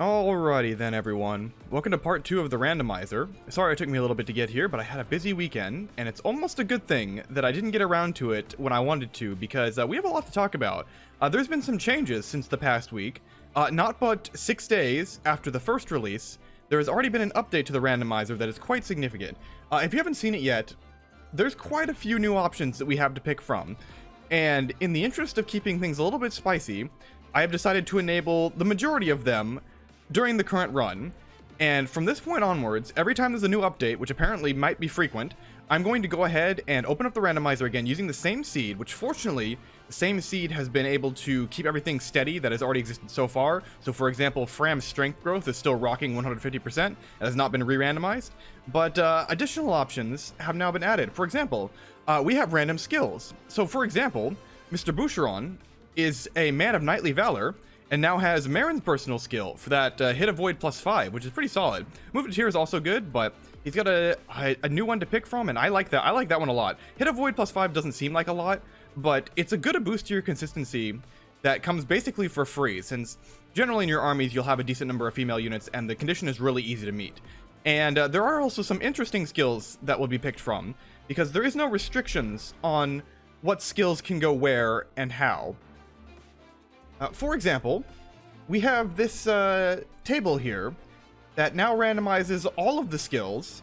Alrighty then everyone, welcome to part 2 of the randomizer. Sorry it took me a little bit to get here, but I had a busy weekend, and it's almost a good thing that I didn't get around to it when I wanted to, because uh, we have a lot to talk about. Uh, there's been some changes since the past week. Uh, not but 6 days after the first release, there has already been an update to the randomizer that is quite significant. Uh, if you haven't seen it yet, there's quite a few new options that we have to pick from. And in the interest of keeping things a little bit spicy, I have decided to enable the majority of them during the current run. And from this point onwards, every time there's a new update, which apparently might be frequent, I'm going to go ahead and open up the randomizer again using the same seed, which fortunately, the same seed has been able to keep everything steady that has already existed so far. So for example, Framme's strength growth is still rocking 150%, it has not been re-randomized, but uh, additional options have now been added. For example, uh, we have random skills. So for example, Mr. Boucheron is a man of knightly valor, and now has Marin's personal skill for that uh, hit avoid plus 5, which is pretty solid. Move to tier is also good, but he's got a, a, a, new one to pick from, and I like that. I like that one a lot. Hit avoid plus 5 doesn't seem like a lot, but it's a good boost to your consistency that comes basically for free, since generally in your armies you'll have a decent number of female units, and the condition is really easy to meet. And uh, there are also some interesting skills that will be picked from, because there is no restrictions on what skills can go where and how. Uh, for example, we have this uh, table here that now randomizes all of the skills,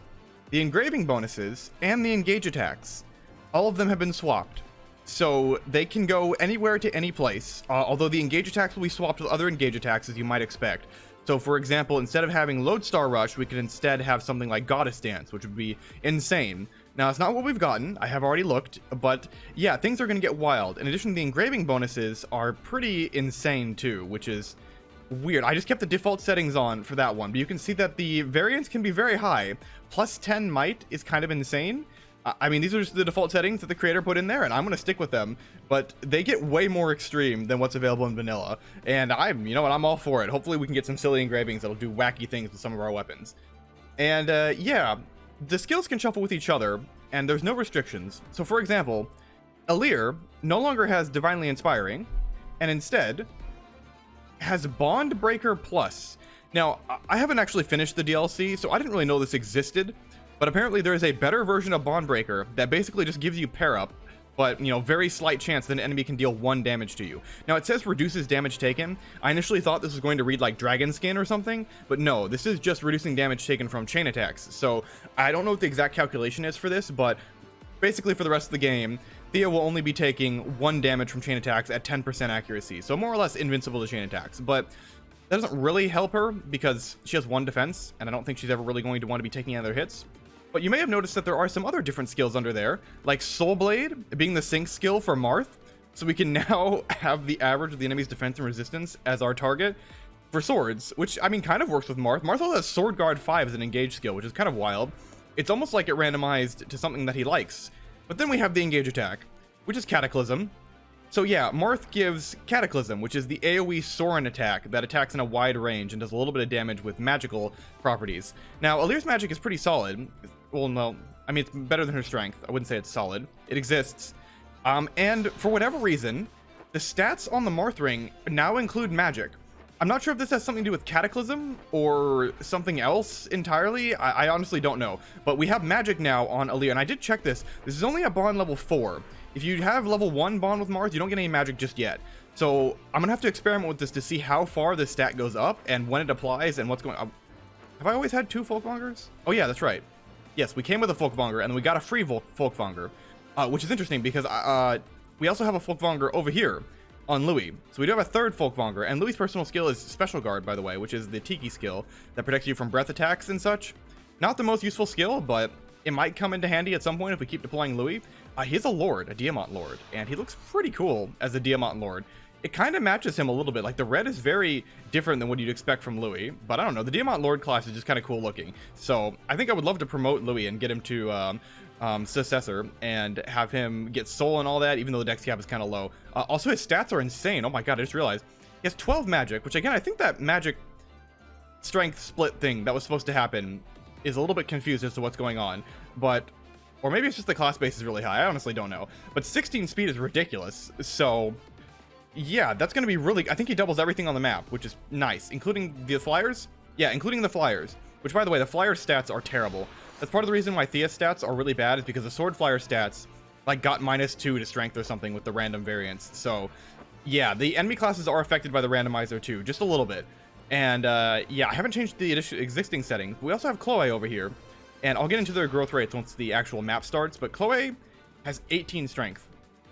the engraving bonuses, and the engage attacks. All of them have been swapped. So they can go anywhere to any place, uh, although the engage attacks will be swapped with other engage attacks as you might expect. So for example, instead of having Lodestar Rush, we could instead have something like Goddess Dance, which would be insane. Now, it's not what we've gotten. I have already looked, but yeah, things are going to get wild. In addition, the engraving bonuses are pretty insane too, which is weird. I just kept the default settings on for that one, but you can see that the variance can be very high. Plus 10 might is kind of insane. I mean, these are just the default settings that the creator put in there, and I'm going to stick with them, but they get way more extreme than what's available in vanilla, and I'm, you know what, I'm all for it. Hopefully we can get some silly engravings that'll do wacky things with some of our weapons. And, uh, yeah, the skills can shuffle with each other, and there's no restrictions. So for example, Alear no longer has Divinely Inspiring, and instead has Bond Breaker Plus. Now, I haven't actually finished the DLC, so I didn't really know this existed, but apparently there is a better version of Bond Breaker that basically just gives you pair up, but, you know, very slight chance that an enemy can deal one damage to you. Now, it says reduces damage taken. I initially thought this was going to read like Dragon Skin or something, but no, this is just reducing damage taken from chain attacks. So, I don't know what the exact calculation is for this, but basically for the rest of the game, Thea will only be taking one damage from chain attacks at 10% accuracy, so more or less invincible to chain attacks. But that doesn't really help her because she has one defense, and I don't think she's ever really going to want to be taking other hits. But you may have noticed that there are some other different skills under there, like Soul Blade being the sync skill for Marth. So we can now have the average of the enemy's defense and resistance as our target for swords, which I mean kind of works with Marth. Marth also has Sword Guard 5 as an engage skill, which is kind of wild. It's almost like it randomized to something that he likes. But then we have the engage attack, which is Cataclysm. So yeah, Marth gives Cataclysm, which is the AoE Sorin attack that attacks in a wide range and does a little bit of damage with magical properties. Now, Alear's magic is pretty solid well, no, I mean, it's better than her strength. I wouldn't say it's solid. It exists. Um, and for whatever reason, the stats on the Marth ring now include magic. I'm not sure if this has something to do with Cataclysm or something else entirely. I, I honestly don't know. But we have magic now on Alear, and I did check this. This is only a bond level 4. If you have level 1 bond with Marth, you don't get any magic just yet. So I'm going to have to experiment with this to see how far this stat goes up and when it applies and what's going on. Have I always had two Folkmongers? Oh yeah, that's right. Yes, we came with a Folkvanger, and we got a free Folkvanger, uh, which is interesting because uh, we also have a Folkvanger over here on Louis. So we do have a third Folkvanger, and Louis' personal skill is Special Guard, by the way, which is the Tiki skill that protects you from breath attacks and such. Not the most useful skill, but it might come into handy at some point if we keep deploying Louis. Uh, he's a Lord, a Diamant Lord, and he looks pretty cool as a Diamant Lord it kind of matches him a little bit. Like the red is very different than what you'd expect from Louis, but I don't know. The Diamant Lord class is just kind of cool looking. So I think I would love to promote Louis and get him to um, um, successor and have him get soul and all that, even though the dex cap is kind of low. Uh, also, his stats are insane. Oh my god, I just realized he has 12 magic, which again, I think that magic strength split thing that was supposed to happen is a little bit confused as to what's going on, but or maybe it's just the class base is really high. I honestly don't know. But 16 speed is ridiculous. So yeah, that's going to be really... I think he doubles everything on the map, which is nice, including the flyers. Yeah, including the flyers, which, by the way, the flyer stats are terrible. That's part of the reason why Thea's stats are really bad is because the sword flyer stats, like, got minus two to strength or something with the random variants. So, yeah, the enemy classes are affected by the randomizer too, just a little bit. And, uh, yeah, I haven't changed the existing setting. We also have Chloe over here, and I'll get into their growth rates once the actual map starts, but Chloe has 18 strength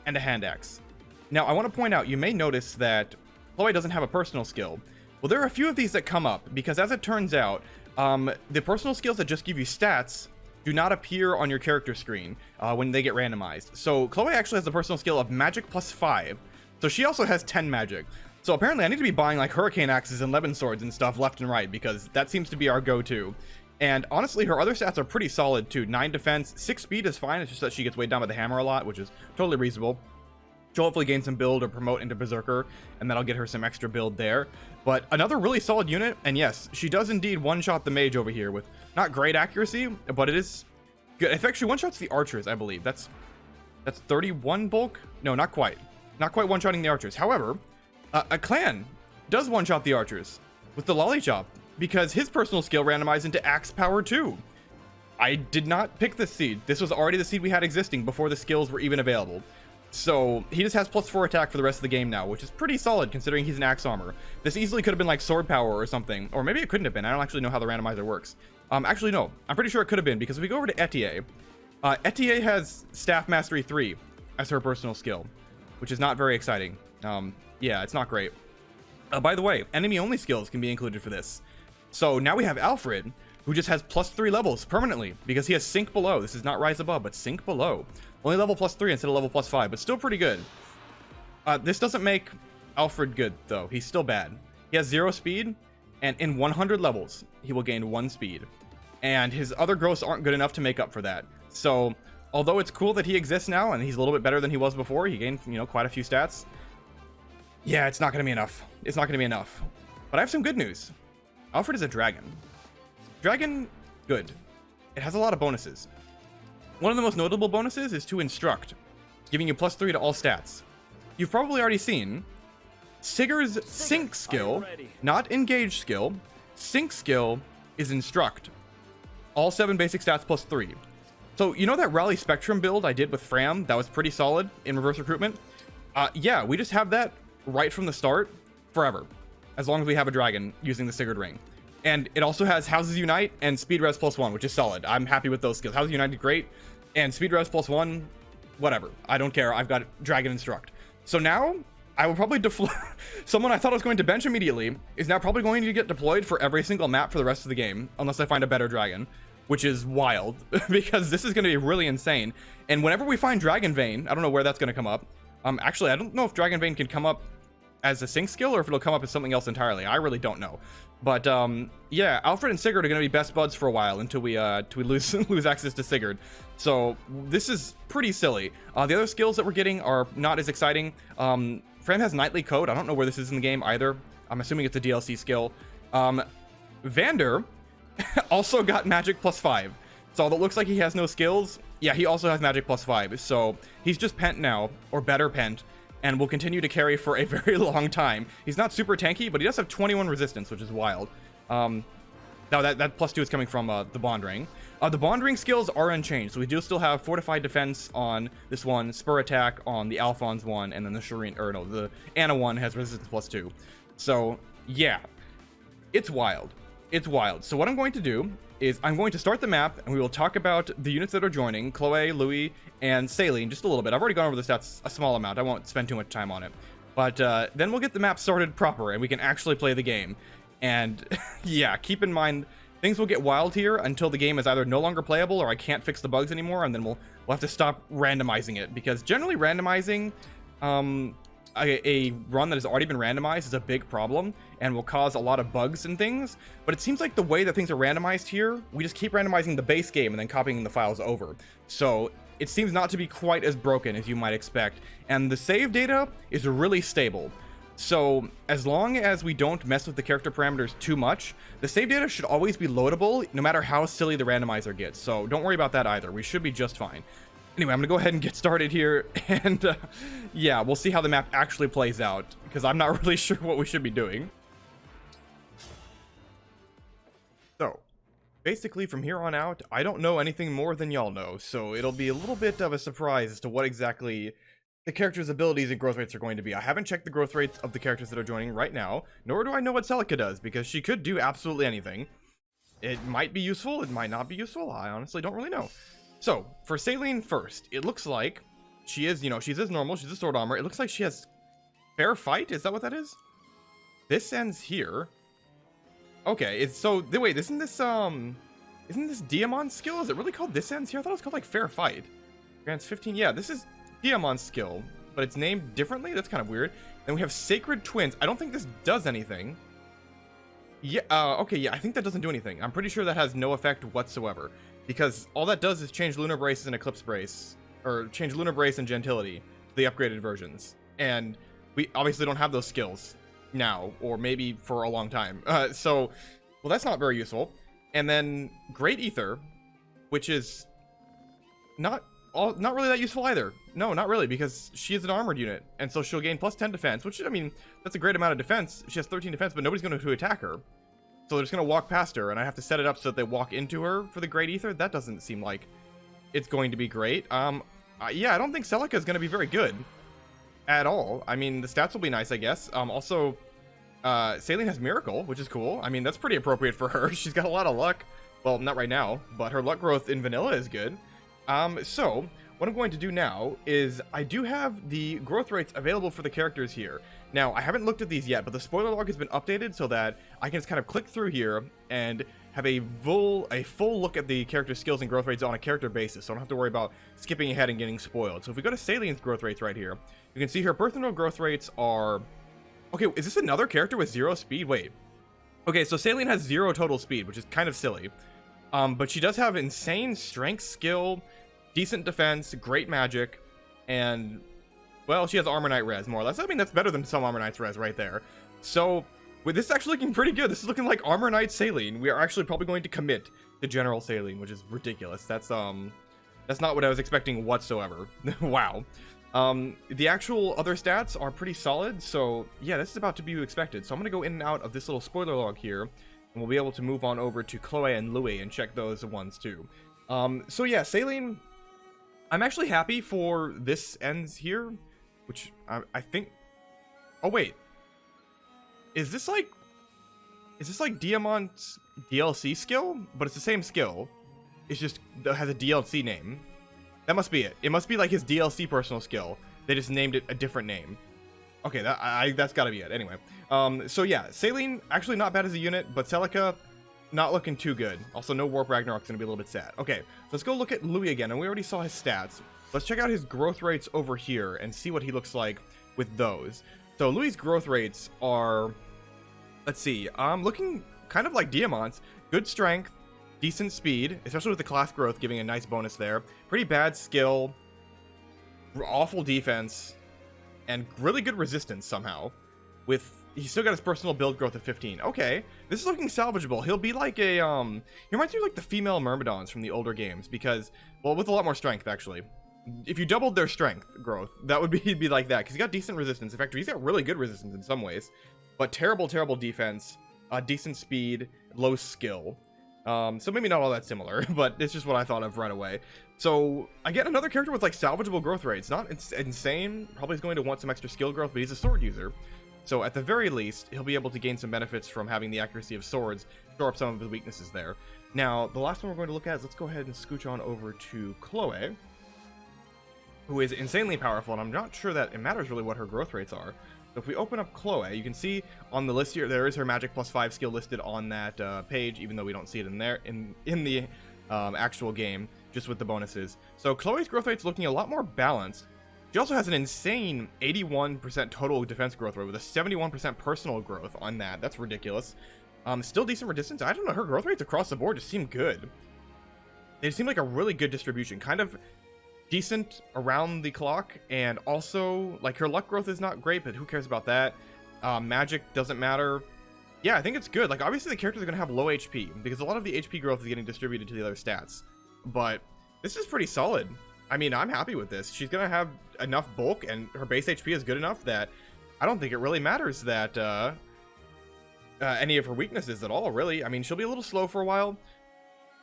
and a hand axe. Now, I want to point out, you may notice that Chloe doesn't have a personal skill. Well, there are a few of these that come up, because as it turns out, um, the personal skills that just give you stats do not appear on your character screen uh, when they get randomized. So Chloe actually has the personal skill of magic plus 5. So she also has 10 magic. So apparently I need to be buying like hurricane axes and levin swords and stuff left and right because that seems to be our go-to. And honestly, her other stats are pretty solid too. 9 defense, 6 speed is fine. It's just that she gets weighed down by the hammer a lot, which is totally reasonable. She'll hopefully gain some build or promote into Berserker, and that'll get her some extra build there. But another really solid unit, and yes, she does indeed one-shot the mage over here with not great accuracy, but it is good. In fact, she one-shots the archers, I believe. That's that's 31 bulk? No, not quite. Not quite one-shotting the archers. However, uh, a clan does one-shot the archers with the Lollichop because his personal skill randomized into axe power too. I did not pick this seed. This was already the seed we had existing before the skills were even available. So he just has plus four attack for the rest of the game now, which is pretty solid considering he's an axe armor. This easily could have been like sword power or something, or maybe it couldn't have been. I don't actually know how the randomizer works. Um, actually, no, I'm pretty sure it could have been because if we go over to Etie, uh, Etie has staff mastery three as her personal skill, which is not very exciting. Um, yeah, it's not great. Uh, by the way, enemy only skills can be included for this. So now we have Alfred, who just has plus three levels permanently because he has sink below. This is not rise above, but sink below. Only level plus 3 instead of level plus 5, but still pretty good. Uh, this doesn't make Alfred good, though. He's still bad. He has 0 speed, and in 100 levels, he will gain 1 speed. And his other growths aren't good enough to make up for that. So, although it's cool that he exists now, and he's a little bit better than he was before, he gained, you know, quite a few stats. Yeah, it's not going to be enough. It's not going to be enough. But I have some good news. Alfred is a dragon. Dragon, good. It has a lot of bonuses. One of the most notable bonuses is to Instruct, giving you plus 3 to all stats. You've probably already seen Sigurd's Sync skill, not Engage skill. Sync skill is Instruct. All 7 basic stats plus 3. So, you know that Rally Spectrum build I did with Framme that was pretty solid in reverse recruitment? Uh, yeah, we just have that right from the start forever, as long as we have a dragon using the Sigurd Ring. And it also has Houses Unite and Speed Res plus one, which is solid. I'm happy with those skills. Houses Unite great, and Speed Res plus one, whatever. I don't care. I've got Dragon Instruct. So now I will probably deploy someone I thought I was going to bench immediately is now probably going to get deployed for every single map for the rest of the game, unless I find a better dragon, which is wild because this is going to be really insane. And whenever we find Dragon Vein, I don't know where that's going to come up. Um, actually, I don't know if Dragon Vein can come up as a sync skill or if it'll come up as something else entirely. I really don't know. But um, yeah, Alfred and Sigurd are going to be best buds for a while until we uh, until we lose lose access to Sigurd. So this is pretty silly. Uh, the other skills that we're getting are not as exciting. Um, Framme has Knightly Code. I don't know where this is in the game either. I'm assuming it's a DLC skill. Um, Vander also got Magic plus five. So it looks like he has no skills, yeah, he also has Magic plus five. So he's just Pent now, or better Pent and will continue to carry for a very long time. He's not super tanky, but he does have 21 resistance, which is wild. Um, now that, that plus two is coming from uh, the bond ring. Uh, the bond ring skills are unchanged, so we do still have fortified defense on this one, spur attack on the Alphonse one, and then the Shireen, or no, the Anna one has resistance plus two. So yeah, it's wild. It's wild. So what I'm going to do is I'm going to start the map and we will talk about the units that are joining, Chloe, Louis, and Céline just a little bit. I've already gone over the stats a small amount. I won't spend too much time on it. But uh, then we'll get the map started proper and we can actually play the game. And yeah, keep in mind, things will get wild here until the game is either no longer playable or I can't fix the bugs anymore. And then we'll, we'll have to stop randomizing it because generally randomizing um, a, a, run that has already been randomized is a big problem and will cause a lot of bugs and things. But it seems like the way that things are randomized here, we just keep randomizing the base game and then copying the files over. So it seems not to be quite as broken as you might expect. And the save data is really stable. So as long as we don't mess with the character parameters too much, the save data should always be loadable no matter how silly the randomizer gets. So don't worry about that either. We should be just fine. Anyway, I'm gonna go ahead and get started here, and uh, yeah, we'll see how the map actually plays out, because I'm not really sure what we should be doing. So, basically from here on out, I don't know anything more than y'all know, so it'll be a little bit of a surprise as to what exactly the character's abilities and growth rates are going to be. I haven't checked the growth rates of the characters that are joining right now, nor do I know what Celica does, because she could do absolutely anything. It might be useful, it might not be useful, I honestly don't really know. So, for Céline first, it looks like she is, you know, she's as normal, she's a sword armor. It looks like she has fair fight, is that what that is? This ends here. Okay, it's so, wait, isn't this, um, isn't this Diamant skill? Is it really called this ends here? I thought it was called, like, fair fight. Grants 15, yeah, this is Diamant skill, but it's named differently? That's kind of weird. Then we have Sacred Twins. I don't think this does anything. Yeah, uh, okay, yeah, I think that doesn't do anything. I'm pretty sure that has no effect whatsoever. Because all that does is change Lunar Brace and Eclipse Brace, or change Lunar Brace and Gentility to the upgraded versions. And we obviously don't have those skills now, or maybe for a long time. Uh, so, well, that's not very useful. And then Great Ether, which is not all, not really that useful either. No, not really, because she is an armored unit, and so she'll gain plus 10 defense, which, I mean, that's a great amount of defense. She has 13 defense, but nobody's going to attack her. So they're just going to walk past her, and I have to set it up so that they walk into her for the Great Ether? That doesn't seem like it's going to be great. Um, uh, yeah, I don't think Celica is going to be very good at all. I mean, the stats will be nice, I guess. Um, also, uh, Céline has Miracle, which is cool. I mean, that's pretty appropriate for her. She's got a lot of luck. Well, not right now, but her luck growth in Vanilla is good. Um, so, what I'm going to do now is I do have the growth rates available for the characters here. Now, I haven't looked at these yet, but the spoiler log has been updated so that I can just kind of click through here and have a full a full look at the character skills and growth rates on a character basis, so I don't have to worry about skipping ahead and getting spoiled. So if we go to Céline's growth rates right here, you can see her birth and growth rates are... Okay, is this another character with zero speed? Wait. Okay, so Céline has zero total speed, which is kind of silly. Um, but she does have insane strength, skill, decent defense, great magic, and well, she has Armor Knight res, more or less. I mean, that's better than some Armor Knight's res right there. So, with this is actually looking pretty good. This is looking like Armor Knight Céline. We are actually probably going to commit to General Céline, which is ridiculous. That's, um, that's not what I was expecting whatsoever. wow. Um, the actual other stats are pretty solid, so yeah, this is about to be expected. So I'm going to go in and out of this little spoiler log here, and we'll be able to move on over to Chloe and Louis and check those ones too. Um, so yeah, Céline, I'm actually happy for this ends here. Which I, I think... Oh, wait. Is this like... Is this like Diamant's DLC skill? But it's the same skill. It's just has a DLC name. That must be it. It must be like his DLC personal skill. They just named it a different name. Okay, that I, that's got to be it. Anyway, um, so yeah, Céline actually not bad as a unit, but Celica not looking too good. Also, no Warp Ragnarok's gonna be a little bit sad. Okay, let's go look at Louis again, and we already saw his stats. Let's check out his growth rates over here and see what he looks like with those. So Louis' growth rates are, let's see, um, looking kind of like Diamant's. Good strength, decent speed, especially with the class growth giving a nice bonus there. Pretty bad skill, awful defense, and really good resistance somehow. With he's still got his personal build growth of 15. Okay, this is looking salvageable. He'll be like a um, he reminds me of like the female Myrmidons from the older games because well, with a lot more strength actually if you doubled their strength growth, that would be he'd be like that because he's got decent resistance. In fact, he's got really good resistance in some ways, but terrible, terrible defense, uh, decent speed, low skill. Um, so maybe not all that similar, but it's just what I thought of right away. So I get another character with like salvageable growth rates. Not it's insane. Probably is going to want some extra skill growth, but he's a sword user. So at the very least, he'll be able to gain some benefits from having the accuracy of swords, shore up some of his weaknesses there. Now, the last one we're going to look at is let's go ahead and scooch on over to Chloe who is insanely powerful, and I'm not sure that it matters really what her growth rates are. So if we open up Chloe, you can see on the list here, there is her magic plus five skill listed on that uh, page, even though we don't see it in there, in, in the um, actual game, just with the bonuses. So Chloe's growth rate's looking a lot more balanced. She also has an insane 81% total defense growth rate with a 71% personal growth on that. That's ridiculous. Um, still decent resistance. I don't know, her growth rates across the board just seem good. They seem like a really good distribution. Kind of decent around the clock, and also, like, her luck growth is not great, but who cares about that? Uh, magic doesn't matter. Yeah, I think it's good. Like, obviously the characters are going to have low HP, because a lot of the HP growth is getting distributed to the other stats. But this is pretty solid. I mean, I'm happy with this. She's gonna have enough bulk, and her base HP is good enough that I don't think it really matters that uh, uh, any of her weaknesses at all, really. I mean, she'll be a little slow for a while,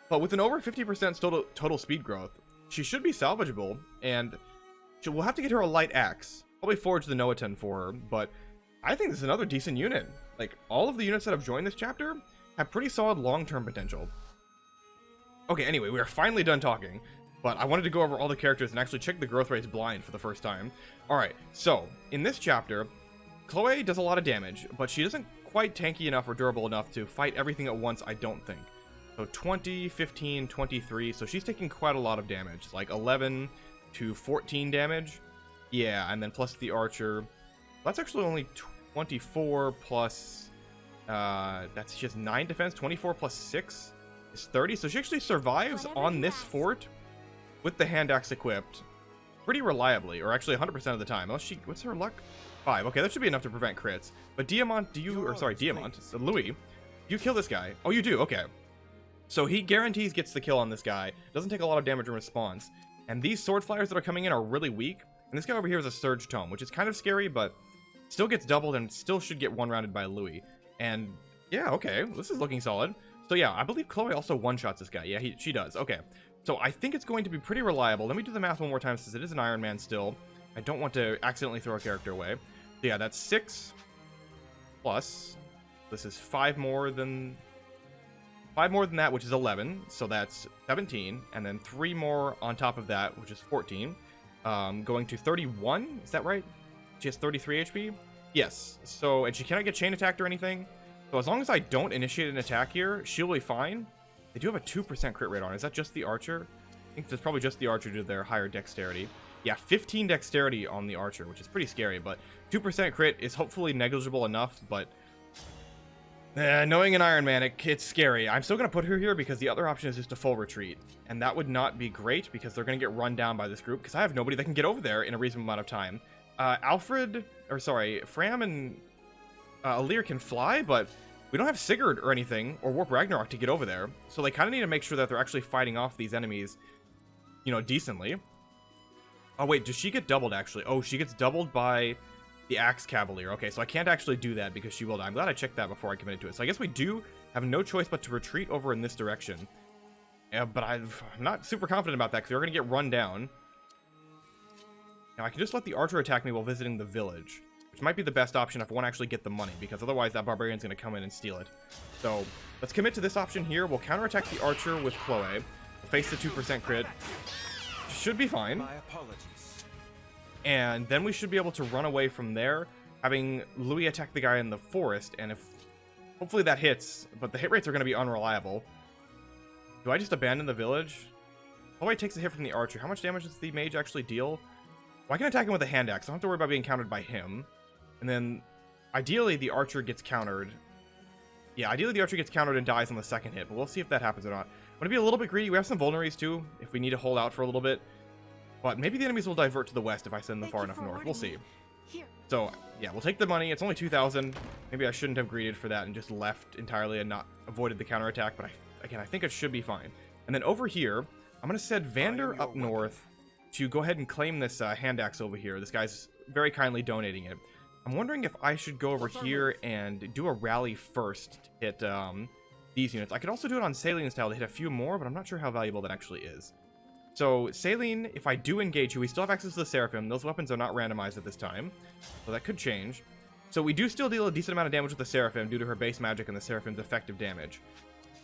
but with an over 50% total, total speed growth, she should be salvageable, and we'll have to get her a light axe. Probably forge the Noaten for her, but I think this is another decent unit. Like, all of the units that have joined this chapter have pretty solid long-term potential. Okay, anyway, we are finally done talking, but I wanted to go over all the characters and actually check the growth rates blind for the first time. Alright, so, in this chapter, Chloe does a lot of damage, but she isn't quite tanky enough or durable enough to fight everything at once, I don't think. So 20, 15, 23, so she's taking quite a lot of damage, like 11 to 14 damage. Yeah, and then plus the archer. That's actually only 24 plus, uh, that's just 9 defense, 24 plus 6 is 30, so she actually survives on this fort with the hand axe equipped pretty reliably, or actually 100% of the time, unless she, what's her luck? Five. Okay, that should be enough to prevent crits. But Diamant, do you, or sorry, Diamant, uh, Louis, you kill this guy. Oh, you do, okay. So he guarantees gets the kill on this guy. Doesn't take a lot of damage in response. And these sword flyers that are coming in are really weak. And this guy over here is a Surge Tome, which is kind of scary, but still gets doubled and still should get one-rounded by Louis. And yeah, okay, this is looking solid. So yeah, I believe Chloe also one-shots this guy. Yeah, he, she does. Okay, so I think it's going to be pretty reliable. Let me do the math one more time since it is an Iron Man still. I don't want to accidentally throw a character away. So yeah, that's six plus. This is five more than five more than that, which is 11. So that's 17, and then three more on top of that, which is 14. Um, going to 31. Is that right? She has 33 HP. Yes. So and she cannot get chain attacked or anything. So as long as I don't initiate an attack here, she'll be fine. They do have a 2% crit rate on. Is that just the archer? I think that's probably just the archer due to their higher dexterity. Yeah, 15 dexterity on the archer, which is pretty scary, but 2% crit is hopefully negligible enough, but... Eh, knowing an Iron Man, it, it's scary. I'm still going to put her here because the other option is just a full retreat. And that would not be great because they're going to get run down by this group because I have nobody that can get over there in a reasonable amount of time. Uh, Alfred, or sorry, Framme and uh, Alear can fly, but we don't have Sigurd or anything, or Warp Ragnarok to get over there. So they kind of need to make sure that they're actually fighting off these enemies, you know, decently. Oh, wait, does she get doubled, actually? Oh, she gets doubled by the Axe Cavalier. Okay, so I can't actually do that because she will die. I'm glad I checked that before I committed to it. So I guess we do have no choice but to retreat over in this direction. Yeah, but i am not super confident about that because we're going to get run down. Now, I can just let the archer attack me while visiting the village. Which might be the best option if I want to actually get the money, because otherwise that barbarian's going to come in and steal it. So, let's commit to this option here. We'll counterattack the archer with Chloe. We'll face the 2% crit. Should be fine. And then we should be able to run away from there, having Louis attack the guy in the forest, and if... Hopefully that hits, but the hit rates are going to be unreliable. Do I just abandon the village? Chloe takes a hit from the archer. How much damage does the mage actually deal? Well, I can attack him with a hand axe. I don't have to worry about being countered by him. And then, ideally, the archer gets countered. Yeah, ideally the archer gets countered and dies on the second hit, but we'll see if that happens or not. I'm going to be a little bit greedy. We have some vulneraries, too, if we need to hold out for a little bit. But maybe the enemies will divert to the west if I send them far enough north. We'll see. So, yeah, we'll take the money. It's only 2,000. Maybe I shouldn't have greeted for that and just left entirely and not avoided the counterattack, but I, again, I think it should be fine. And then over here, I'm going to send Vander up north to go ahead and claim this uh, hand axe over here. This guy's very kindly donating it. I'm wondering if I should go over here and do a rally first to hit um, these units. I could also do it on Céline style to hit a few more, but I'm not sure how valuable that actually is. So, Céline, if I do engage you, we still have access to the Seraphim. Those weapons are not randomized at this time, so that could change. So we do still deal a decent amount of damage with the Seraphim due to her base magic and the Seraphim's effective damage.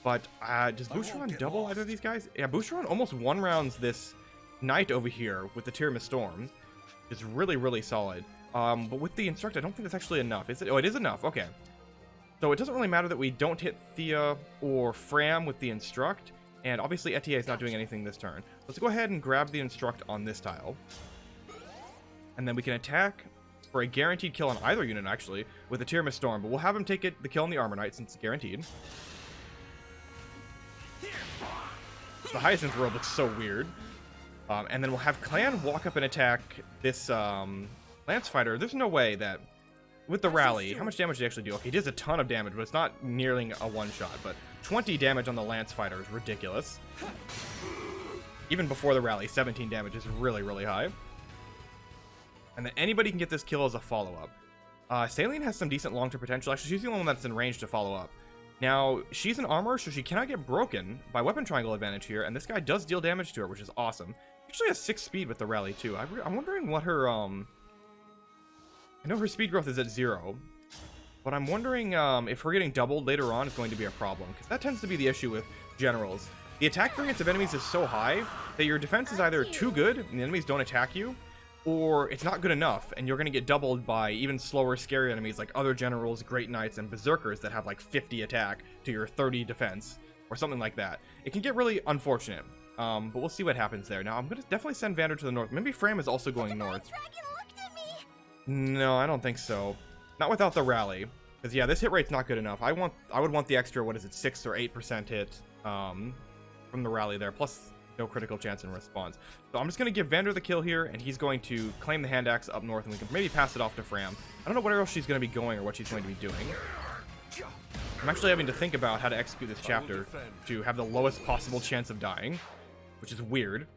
But uh, does Boucheron double lost. either of these guys? Yeah, Boucheron almost one rounds this knight over here with the Tiramisu Storm. It's really, really solid. Um, but with the instruct, I don't think that's actually enough. Is it? Oh, it is enough. Okay. So it doesn't really matter that we don't hit Thea or Framme with the instruct. And obviously Etie is not doing anything this turn. Let's go ahead and grab the instruct on this tile. And then we can attack for a guaranteed kill on either unit, actually, with the Tiramisu Storm. But we'll have him take it, the kill on the Armor Knight, since it's guaranteed. The Hyacinth world looks so weird. Um, and then we'll have Clanne walk up and attack this um, Lance Fighter, there's no way that with the rally, how much damage did he actually do? Okay, he does a ton of damage, but it's not nearly a one-shot, but 20 damage on the Lance Fighter is ridiculous. Even before the rally, 17 damage is really, really high. And then anybody can get this kill as a follow-up. Uh, Céline has some decent long-term potential. Actually, she's the only one that's in range to follow up. Now, she's an armor, so she cannot get broken by weapon triangle advantage here, and this guy does deal damage to her, which is awesome. She actually has 6 speed with the rally, too. I am wondering what her, um... I know her speed growth is at 0, but I'm wondering um, if her getting doubled later on is going to be a problem, because that tends to be the issue with generals. The attack variance of enemies is so high that your defense is either too good, and the enemies don't attack you, or it's not good enough, and you're going to get doubled by even slower, scary enemies like other generals, great knights, and berserkers that have like 50 attack to your 30 defense, or something like that. It can get really unfortunate, um, but we'll see what happens there. Now, I'm going to definitely send Vander to the north. Maybe Framme is also going north. No, I don't think so. Not without the rally. Because, yeah, this hit rate's not good enough. I want, I would want the extra, what is it, 6 or 8% hit um, from the rally there. Plus, no critical chance in response. So I'm just going to give Vander the kill here, and he's going to claim the hand axe up north, and we can maybe pass it off to Framme. I don't know where else she's going to be going or what she's going to be doing. I'm actually having to think about how to execute this chapter to have the lowest possible chance of dying, which is weird.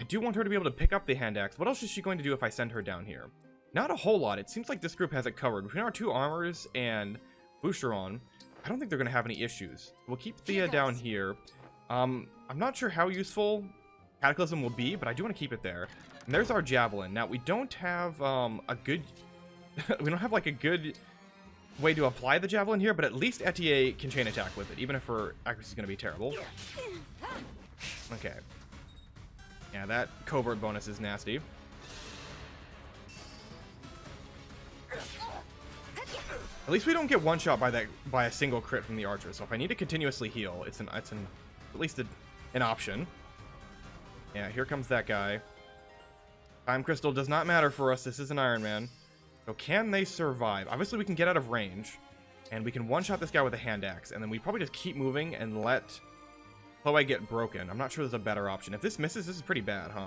I do want her to be able to pick up the hand axe. What else is she going to do if I send her down here? Not a whole lot. It seems like this group has it covered. Between our two armors and Boucheron, I don't think they're going to have any issues. We'll keep Thea down here. Um, I'm not sure how useful Cataclysm will be, but I do want to keep it there. And there's our Javelin. Now, we don't have um, a good... we don't have, like, a good way to apply the Javelin here, but at least Etie can chain attack with it, even if her accuracy is going to be terrible. Okay. Yeah, that covert bonus is nasty. At least we don't get one shot by that by a single crit from the archer. So if I need to continuously heal, it's an it's an at least a, an option. Yeah, here comes that guy. Time crystal does not matter for us. This is an Iron Man. So can they survive? Obviously, we can get out of range, and we can one-shot this guy with a hand axe, and then we probably just keep moving and let Chloe get broken. I'm not sure there's a better option. If this misses, this is pretty bad, huh?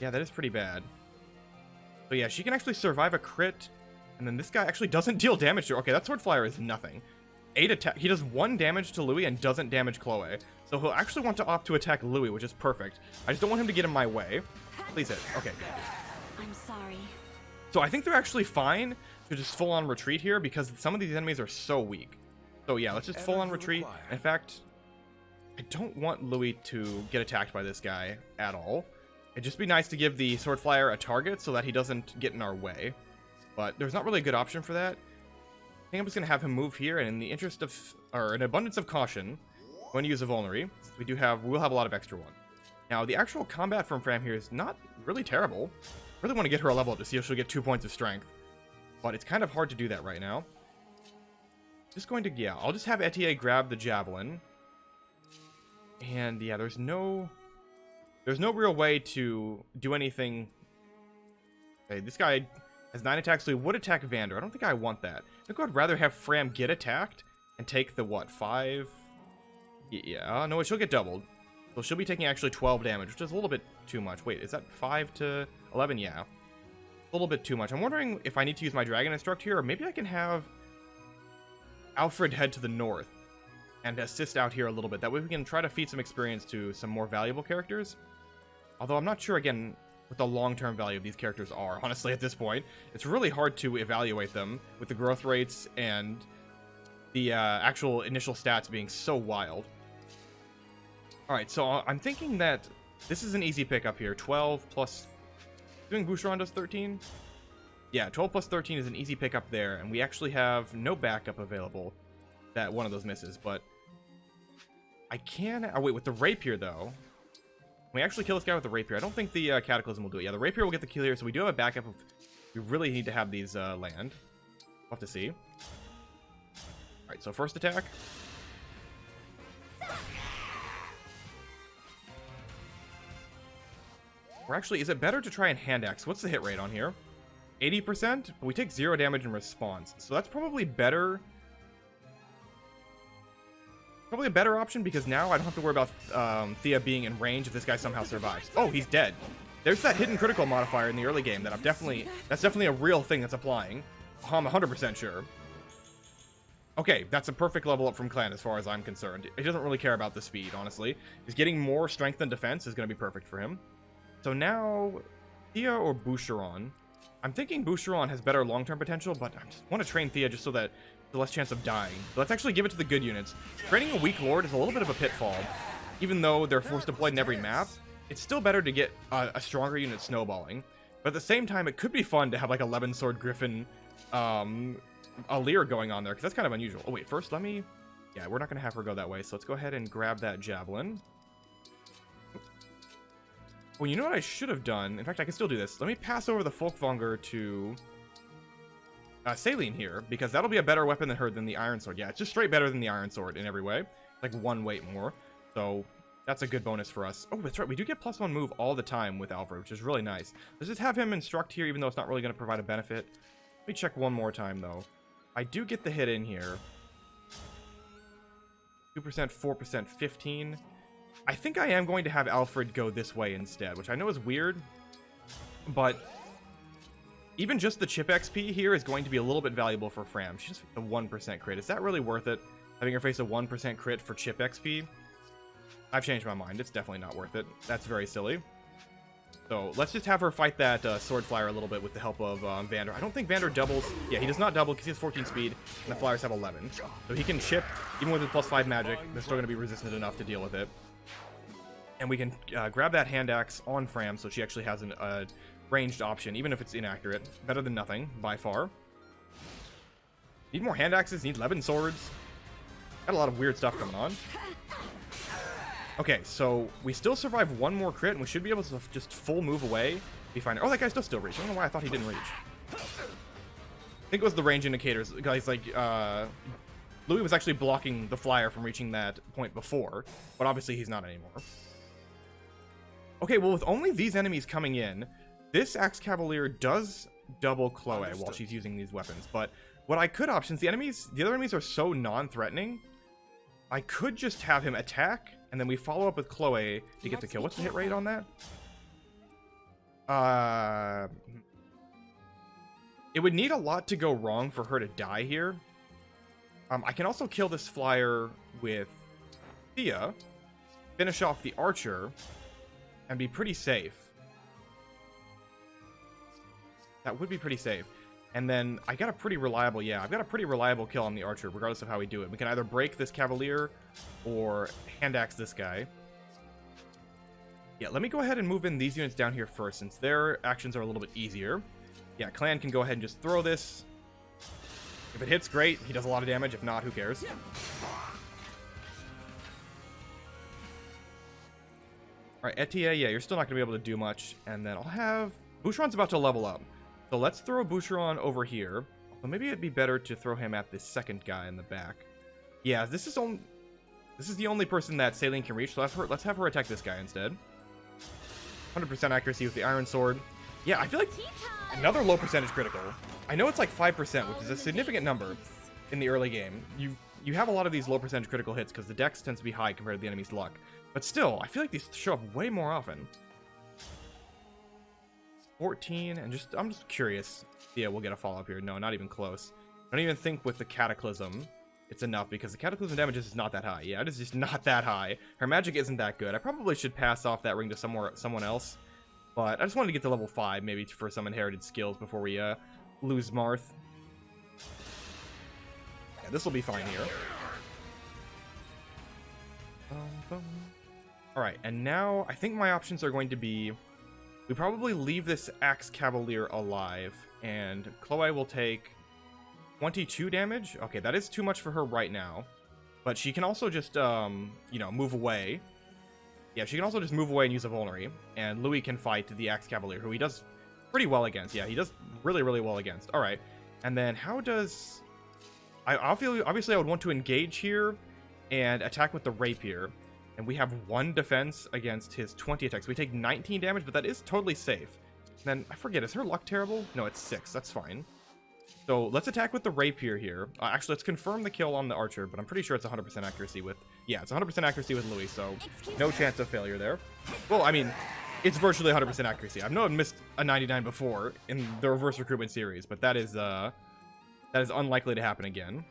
Yeah, that is pretty bad. So yeah, she can actually survive a crit, and then this guy actually doesn't deal damage to her. Okay, that sword flyer is nothing eight attack. He does one damage to Louis and doesn't damage Chloe. So he'll actually want to opt to attack Louis, which is perfect. I just don't want him to get in my way. Please hit. Okay. I'm sorry. So I think they're actually fine to just full on retreat here because some of these enemies are so weak. So yeah, let's just full on retreat. In fact, I don't want Louis to get attacked by this guy at all. It'd just be nice to give the sword flyer a target so that he doesn't get in our way. But there's not really a good option for that. I think I'm just going to have him move here, and in the interest of, or an abundance of caution, I'm going to use a Vulnerary. We do have, we'll have a lot of extra one. Now, the actual combat from Framme here is not really terrible. I really want to get her a level up to see if she'll get two points of strength. But it's kind of hard to do that right now. Just going to, yeah, I'll just have Etie grab the Javelin. And yeah, there's no, there's no real way to do anything. Okay, this guy has 9 attacks, so he would attack Vander. I don't think I want that. I think I'd rather have Framme get attacked and take the, what, 5? Yeah, no, she'll get doubled. So she'll be taking actually 12 damage, which is a little bit too much. Wait, is that 5 to 11? Yeah. A little bit too much. I'm wondering if I need to use my Dragon Instruct here, or maybe I can have Alfred head to the north and assist out here a little bit. That way we can try to feed some experience to some more valuable characters. Although I'm not sure, again, what the long-term value of these characters are, honestly, at this point. It's really hard to evaluate them with the growth rates and the uh, actual initial stats being so wild. Alright, so uh, I'm thinking that this is an easy pickup here. 12 plus... Doing Boucheron does 13? Yeah, 12 plus 13 is an easy pickup there, and we actually have no backup available that one of those misses, but... I can... Oh, wait, with the Rapier, though, we actually kill this guy with the rapier. I don't think the uh, cataclysm will do it. Yeah, the rapier will get the kill here, so we do have a backup of... We really need to have these uh, land. We'll have to see. Alright, so first attack. Or actually, is it better to try and hand axe? What's the hit rate on here? 80%? But we take zero damage in response. So that's probably better Probably a better option because now I don't have to worry about um, Thea being in range if this guy somehow survives. Oh, he's dead. There's that hidden critical modifier in the early game that I'm definitely, that's definitely a real thing that's applying. I'm 100% sure. Okay, that's a perfect level up from Clanne as far as I'm concerned. He doesn't really care about the speed, honestly. He's getting more strength than defense is going to be perfect for him. So now, Thea or Boucheron? I'm thinking Boucheron has better long-term potential, but I want to train Thea just so that the less chance of dying. But let's actually give it to the good units. Training a weak lord is a little bit of a pitfall. Even though they're forced deployed in every map, it's still better to get a, a stronger unit snowballing. But at the same time, it could be fun to have like 11 sword griffin um, Alear going on there because that's kind of unusual. Oh wait, first let me. Yeah, we're not gonna have her go that way, so let's go ahead and grab that javelin. Well, you know what I should have done? In fact, I can still do this. Let me pass over the Folkvanger to uh, Céline here, because that'll be a better weapon than her than the Iron Sword. Yeah, it's just straight better than the Iron Sword in every way. Like one weight more. So that's a good bonus for us. Oh, that's right. We do get plus one move all the time with Alfred, which is really nice. Let's just have him instruct here, even though it's not really going to provide a benefit. Let me check one more time, though. I do get the hit in here. 2%, 4%, 15. I think I am going to have Alfred go this way instead, which I know is weird, but even just the chip XP here is going to be a little bit valuable for Framme. She's just a 1% crit. Is that really worth it? Having her face a 1% crit for chip XP? I've changed my mind. It's definitely not worth it. That's very silly. So let's just have her fight that uh, Sword Flyer a little bit with the help of um, Vander. I don't think Vander doubles. Yeah, he does not double because he has 14 speed, and the Flyers have 11. So he can chip, even with his plus 5 magic, they're still going to be resistant enough to deal with it. And we can uh, grab that hand axe on Framme so she actually has a uh, ranged option, even if it's inaccurate. Better than nothing, by far. Need more hand axes, need 11 swords. Got a lot of weird stuff coming on. Okay, so we still survive one more crit, and we should be able to just full move away. Be fine. Oh, that still still reach. I don't know why I thought he didn't reach. I think it was the range indicators. Guys, like, uh, Louis was actually blocking the flyer from reaching that point before, but obviously he's not anymore. Okay, well, with only these enemies coming in, this Axe Cavalier does double Chloe while she's using these weapons, but what I could option, the enemies, the other enemies are so non-threatening, I could just have him attack, and then we follow up with Chloe to get the kill. What's the hit rate on that? Uh, it would need a lot to go wrong for her to die here. Um, I can also kill this flyer with Thea, finish off the archer, and be pretty safe. That would be pretty safe. And then I got a pretty reliable, yeah, I've got a pretty reliable kill on the archer, regardless of how we do it. We can either break this cavalier or hand axe this guy. Yeah, let me go ahead and move in these units down here first, since their actions are a little bit easier. Yeah, Clanne can go ahead and just throw this. If it hits, great. He does a lot of damage. If not, who cares? Etie, yeah, you're still not going to be able to do much. And then I'll have... Boucheron's about to level up. So let's throw Boucheron over here. Well, maybe it'd be better to throw him at this second guy in the back. Yeah, this is only this is the only person that Céline can reach, so let's, her, let's have her attack this guy instead. 100% accuracy with the Iron Sword. Yeah, I feel like another low percentage critical. I know it's like 5%, which is a significant number in the early game. You you have a lot of these low percentage critical hits because the dex tends to be high compared to the enemy's luck. But still, I feel like these show up way more often. 14, and just, I'm just curious. Yeah, we'll get a follow-up here. No, not even close. I don't even think with the Cataclysm it's enough, because the Cataclysm damage is not that high. Yeah, it is just not that high. Her magic isn't that good. I probably should pass off that ring to somewhere, someone else. But I just wanted to get to level 5, maybe for some inherited skills before we uh, lose Marth. Yeah, this will be fine here. Alright, and now I think my options are going to be we probably leave this Axe Cavalier alive, and Chloe will take 22 damage. Okay, that is too much for her right now. But she can also just, um, you know, move away. Yeah, she can also just move away and use a Vulnerary. And Louis can fight the Axe Cavalier, who he does pretty well against. Yeah, he does really, really well against. All right. And then how does... I obviously I would want to engage here and attack with the Rapier and we have one defense against his 20 attacks. We take 19 damage, but that is totally safe. And then, I forget, is her luck terrible? No, it's 6. That's fine. So, let's attack with the Rapier here. Uh, actually, let's confirm the kill on the Archer, but I'm pretty sure it's 100% accuracy with... Yeah, it's 100% accuracy with Louis, so no chance of failure there. Well, I mean, it's virtually 100% accuracy. I've known missed a 99 before in the reverse recruitment series, but that is, uh... That is unlikely to happen again.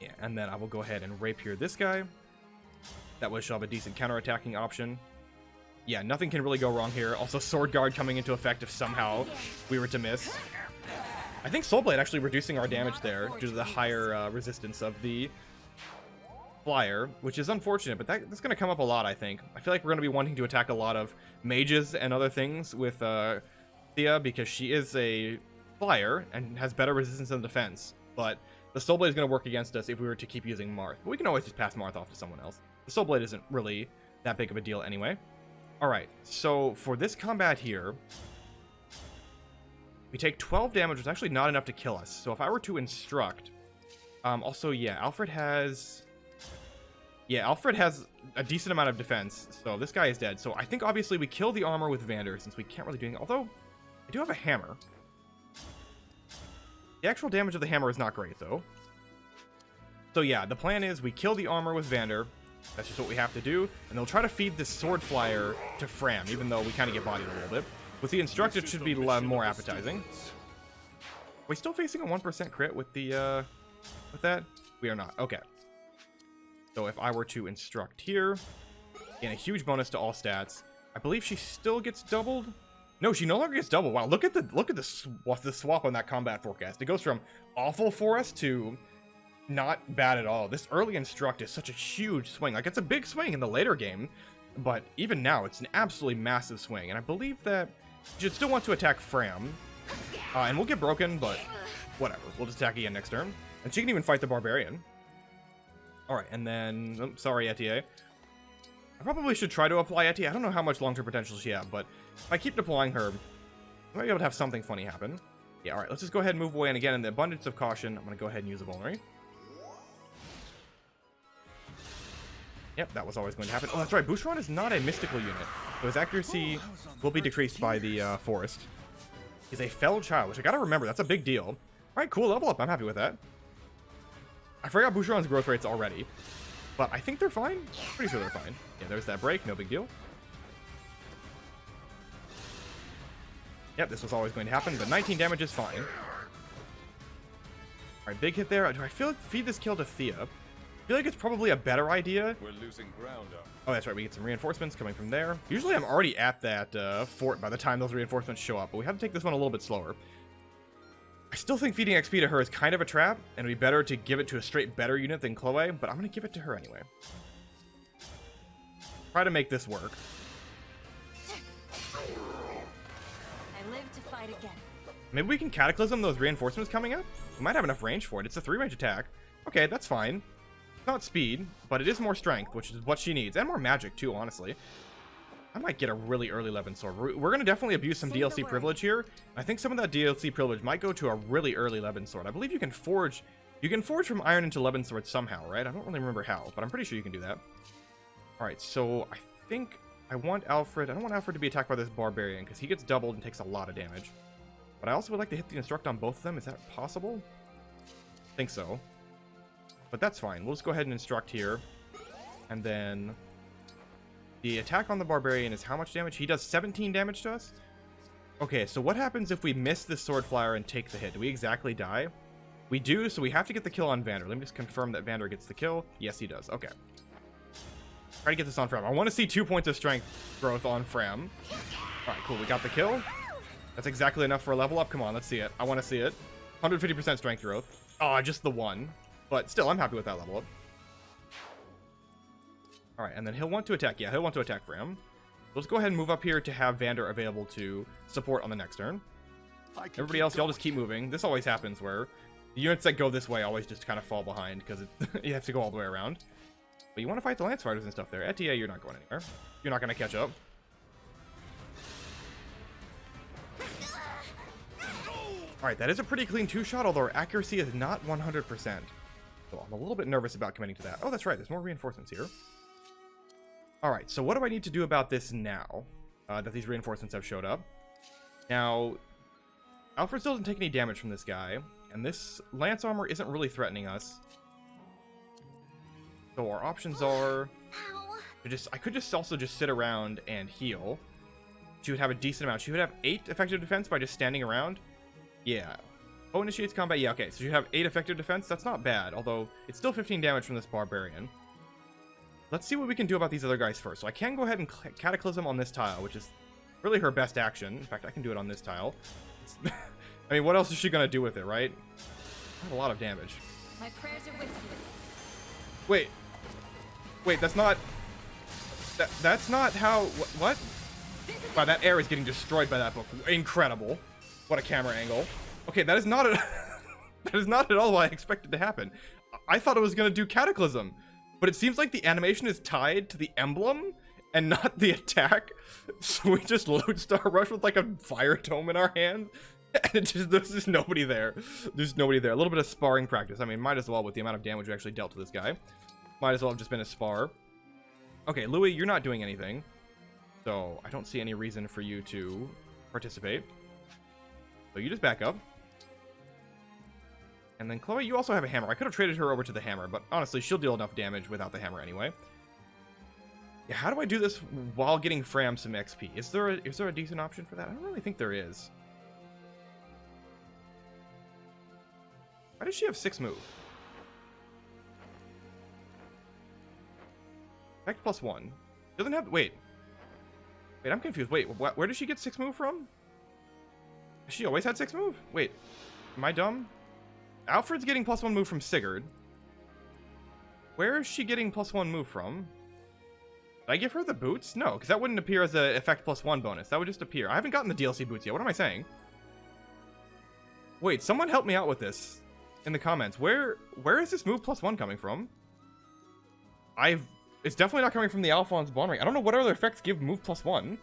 Yeah, and then I will go ahead and rapier this guy. That she'll have a decent counter-attacking option. Yeah, nothing can really go wrong here. Also, Sword Guard coming into effect if somehow we were to miss. I think Soul Blade actually reducing our damage there due to the higher uh, resistance of the flyer, which is unfortunate, but that, that's going to come up a lot, I think. I feel like we're going to be wanting to attack a lot of mages and other things with uh, Thea because she is a flyer and has better resistance and defense. But the Soul Blade is going to work against us if we were to keep using Marth. But we can always just pass Marth off to someone else. The Soul Blade isn't really that big of a deal anyway. Alright, so for this combat here, we take 12 damage, which is actually not enough to kill us. So if I were to instruct... Um, also, yeah, Alfred has... Yeah, Alfred has a decent amount of defense, so this guy is dead. So I think obviously we kill the armor with Vander, since we can't really do anything. Although, I do have a hammer. The actual damage of the hammer is not great, though. So yeah, the plan is we kill the armor with Vander. That's just what we have to do. And they'll try to feed this sword flyer to Framme, even though we kind of get bodied a little bit. With the instructor, it should be more appetizing. Are we still facing a 1% crit with the, uh, with that? We are not. Okay. So if I were to instruct here, gain a huge bonus to all stats. I believe she still gets doubled. No, she no longer gets double. Wow, look at the look at the swap, the swap on that combat forecast. It goes from awful for us to not bad at all. This early instruct is such a huge swing. Like it's a big swing in the later game, but even now it's an absolutely massive swing. And I believe that you still want to attack Framme, uh, and we'll get broken, but whatever. We'll just attack again next turn, and she can even fight the barbarian. All right, and then oh, sorry, Etie. I probably should try to apply Etie. I don't know how much long-term potential she has, but if I keep deploying her, I might be able to have something funny happen. Yeah, all right, let's just go ahead and move away. And again, in the abundance of caution, I'm going to go ahead and use a vulnerary. Yep, that was always going to happen. Oh, that's right. Boucheron is not a mystical unit. So his accuracy will be decreased by the uh, forest. He's a fell child, which I gotta remember. That's a big deal. All right, cool. Level up. I'm happy with that. I forgot Boucheron's growth rates already. But I think they're fine. Pretty sure they're fine. Yeah, there's that break. No big deal. Yep, this was always going to happen, but 19 damage is fine. Alright, big hit there. Do I feel feed this kill to Thea? I feel like it's probably a better idea. We're losing ground up. Oh, that's right. We get some reinforcements coming from there. Usually I'm already at that uh, fort by the time those reinforcements show up, but we have to take this one a little bit slower. I still think feeding XP to her is kind of a trap, and it'd be better to give it to a straight better unit than Chloe, but I'm going to give it to her anyway. Try to make this work. Maybe we can Cataclysm those reinforcements coming up? We might have enough range for it. It's a three-range attack. Okay, that's fine. Not speed, but it is more strength, which is what she needs. And more magic, too, honestly. I might get a really early Levin Sword. We're, we're going to definitely abuse some Say DLC privilege here. I think some of that DLC privilege might go to a really early Levin Sword. I believe you can forge... You can forge from Iron into Levin Sword somehow, right? I don't really remember how, but I'm pretty sure you can do that. Alright, so I think I want Alfred... I don't want Alfred to be attacked by this Barbarian, because he gets doubled and takes a lot of damage. But I also would like to hit the Instruct on both of them. Is that possible? I think so. But that's fine. We'll just go ahead and Instruct here. And then... The attack on the Barbarian is how much damage? He does 17 damage to us? Okay, so what happens if we miss this Sword Flyer and take the hit? Do we exactly die? We do, so we have to get the kill on Vander. Let me just confirm that Vander gets the kill. Yes, he does. Okay. Try to get this on Framme. I want to see two points of strength growth on Framme. Alright, cool. We got the kill. That's exactly enough for a level up. Come on, let's see it. I want to see it. 150% strength growth. Oh, just the one. But still, I'm happy with that level up. Alright, and then he'll want to attack. Yeah, he'll want to attack for him. Let's go ahead and move up here to have Vander available to support on the next turn. Everybody else, y'all just keep moving. This always happens where the units that go this way always just kind of fall behind because you have to go all the way around. But you want to fight the Lance Fighters and stuff there. Etie, you're not going anywhere. You're not going to catch up. Alright, that is a pretty clean two-shot, although our accuracy is not 100%. So I'm a little bit nervous about committing to that. Oh, that's right, there's more reinforcements here. Alright, so what do I need to do about this now, uh, that these reinforcements have showed up? Now, Alfred still doesn't take any damage from this guy, and this lance armor isn't really threatening us. So our options are... Just I could just also just sit around and heal. She would have a decent amount. She would have 8 effective defense by just standing around. Yeah. Oh, initiates combat. Yeah, okay. So you have 8 effective defense. That's not bad, although it's still 15 damage from this barbarian. Let's see what we can do about these other guys first. So I can go ahead and Cataclysm on this tile, which is really her best action. In fact, I can do it on this tile. I mean, what else is she going to do with it, right? Not a lot of damage. My prayers are with you. Wait. Wait, that's not... That, that's not how... Wh what? Wow, that air is getting destroyed by that book. Incredible. What a camera angle. Okay, that is not a, that is not at all what I expected to happen. I thought it was going to do Cataclysm, but it seems like the animation is tied to the emblem and not the attack. So we just Lodestar Rush with like a fire tome in our hand. And just, there's just nobody there. There's nobody there. A little bit of sparring practice. I mean, might as well with the amount of damage we actually dealt to this guy. Might as well have just been a spar. Okay, Louis, you're not doing anything. So I don't see any reason for you to participate. So you just back up. And then Chloe, you also have a hammer. I could have traded her over to the hammer, but honestly, she'll deal enough damage without the hammer anyway. Yeah, how do I do this while getting Framme some XP? Is there a, is there a decent option for that? I don't really think there is. Why does she have six move? Effect plus one. Doesn't have, wait. Wait, I'm confused. Wait, wh where does she get six move from? She always had six move? Wait, am I dumb? Alfred's getting plus one move from Sigurd. Where is she getting plus one move from? Did I give her the boots? No, because that wouldn't appear as a effect plus one bonus. That would just appear. I haven't gotten the DLC boots yet. What am I saying? Wait, someone help me out with this in the comments. Where where is this move plus one coming from? I've it's definitely not coming from the Alfonse Bond ring. I don't know what other effects give move plus one.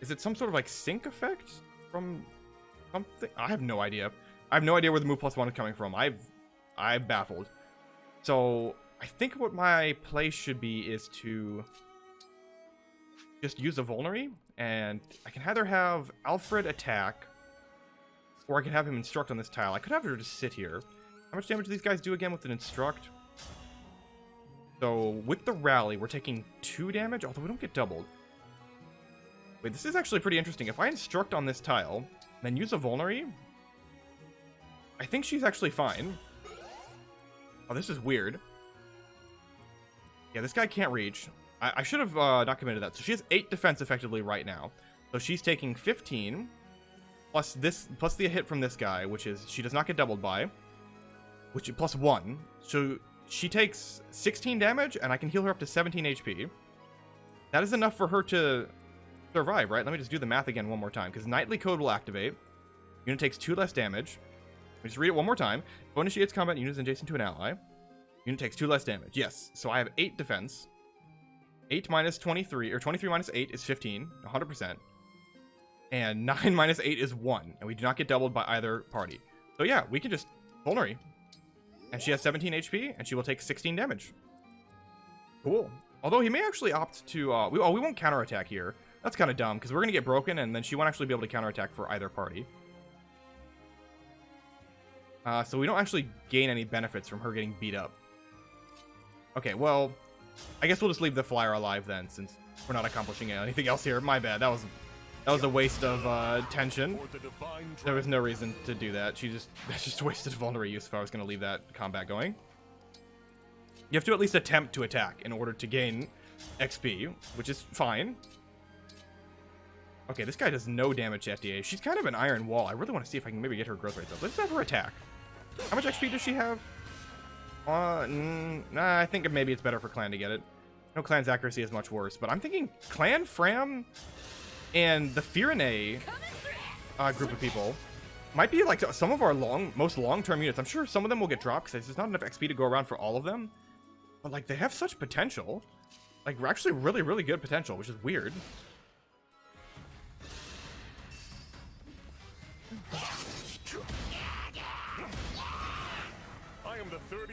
Is it some sort of like sync effect from something? I have no idea. I have no idea where the move plus one is coming from. I've, I'm baffled. So I think what my play should be is to just use a vulnerary, and I can either have Alfred attack, or I can have him instruct on this tile. I could have her just sit here. How much damage do these guys do again with an instruct? So with the rally, we're taking two damage, although we don't get doubled. Wait, this is actually pretty interesting. If I instruct on this tile, then use a vulnerary, I think she's actually fine. Oh, this is weird. Yeah, this guy can't reach. I, I should have uh, that. So she has 8 defense effectively right now. So she's taking 15, plus this, plus the hit from this guy, which is she does not get doubled by, which plus 1. So she takes 16 damage, and I can heal her up to 17 HP. That is enough for her to survive, right? Let me just do the math again one more time, because Knightly Code will activate. Unit takes 2 less damage. Let me just read it one more time. If initiates combat units adjacent to an ally, unit takes 2 less damage. Yes, so I have 8 defense. 8 minus 23, or 23 minus 8 is 15, 100%. And 9 minus 8 is 1, and we do not get doubled by either party. So yeah, we can just vulnerary. And she has 17 HP, and she will take 16 damage. Cool. Although he may actually opt to, uh, we, oh, we won't counterattack here. That's kind of dumb, because we're going to get broken, and then she won't actually be able to counterattack for either party. Uh, so we don't actually gain any benefits from her getting beat up. Okay, well, I guess we'll just leave the flyer alive then, since we're not accomplishing anything else here. My bad. That was that was a waste of uh, tension. There was no reason to do that. She just that's just wasted vulnerary use if I was going to leave that combat going. You have to at least attempt to attack in order to gain XP, which is fine. Okay, this guy does no damage to FDA. She's kind of an iron wall. I really want to see if I can maybe get her growth rates up. Let's have her attack. How much XP does she have? Uh, nah, I think maybe it's better for Clanne to get it. No Clanne's accuracy is much worse, but I'm thinking Clanne, Framme, and the Firene uh, group of people might be like some of our long, most long-term units. I'm sure some of them will get dropped because there's not enough XP to go around for all of them. But like, they have such potential. Like, we're actually really, really good potential, which is weird.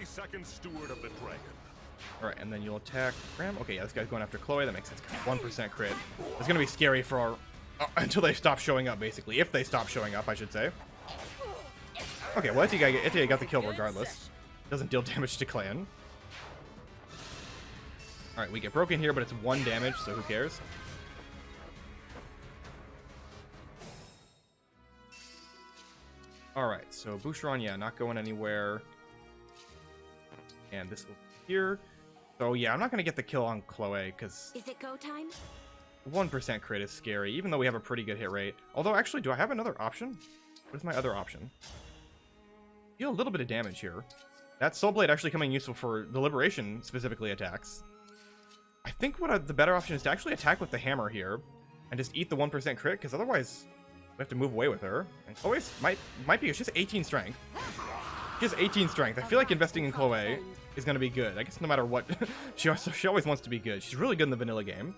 32nd Steward of the Dragon. Alright, and then you'll attack Ram. Okay, yeah, this guy's going after Chloe. That makes sense. 1% crit. It's going to be scary for our... Uh, until they stop showing up, basically. If they stop showing up, I should say. Okay, well, Etie got, got the kill regardless. Doesn't deal damage to Clanne. Alright, we get broken here, but it's one damage, so who cares? All right, so Boucheron, yeah, not going anywhere. And this will be here. So yeah, I'm not gonna get the kill on Chloe because Is it go time? 1% crit is scary, even though we have a pretty good hit rate. Although, actually, do I have another option? What is my other option? Deal a little bit of damage here. That Soul Blade actually coming useful for the Liberation, specifically, attacks. I think what I, the better option is to actually attack with the hammer here, and just eat the 1% crit, because otherwise we have to move away with her. And Chloe's might, might be, she's 18 strength. She has 18 strength. I feel like investing in Chloe is going to be good. I guess no matter what, she, also, she always wants to be good. She's really good in the vanilla game.